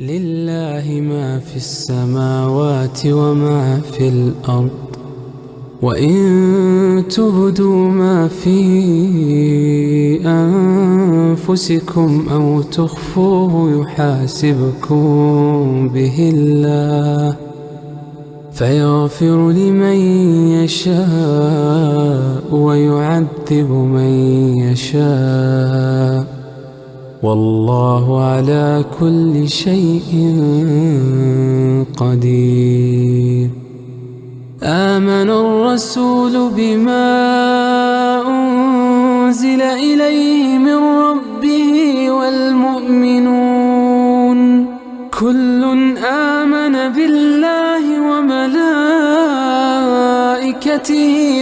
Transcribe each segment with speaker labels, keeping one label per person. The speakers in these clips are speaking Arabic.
Speaker 1: لله ما في السماوات وما في الأرض وإن تبدوا ما في أنفسكم أو تخفوه يحاسبكم به الله فيغفر لمن يشاء ويعذب من يشاء والله على كل شيء قدير. آمن الرسول بما أنزل إليه من ربه والمؤمنون. كل آمن بالله وملائكته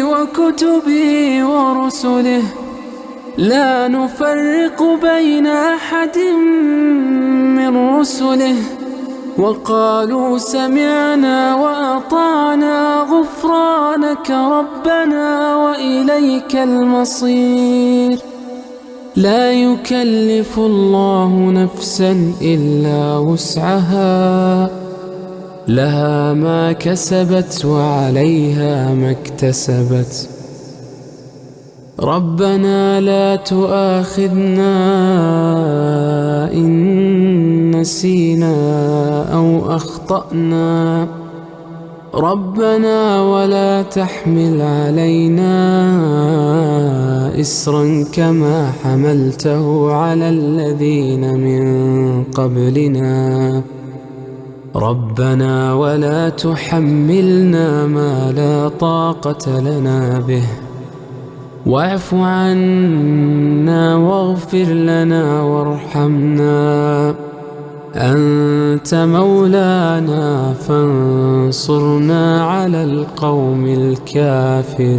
Speaker 1: وكتبه ورسله. لا نفرق بين أحد من رسله. وقالوا سمعنا وأطعنا غفرانك ربنا وإليك المصير. لا يكلف الله نفسا إلا وسعها. لها ما كسبت وعليها ما اكتسبت. ربنا لا تؤاخذنا إن نسينا أو أخطأنا. ربنا ولا تحمل علينا إسرا كما حملته على الذين من قبلنا. ربنا ولا تحملنا ما لا طاقة لنا به. واعف عنا واغفر لنا وارحمنا. أنت مولانا فانصرنا على القوم الكافرين.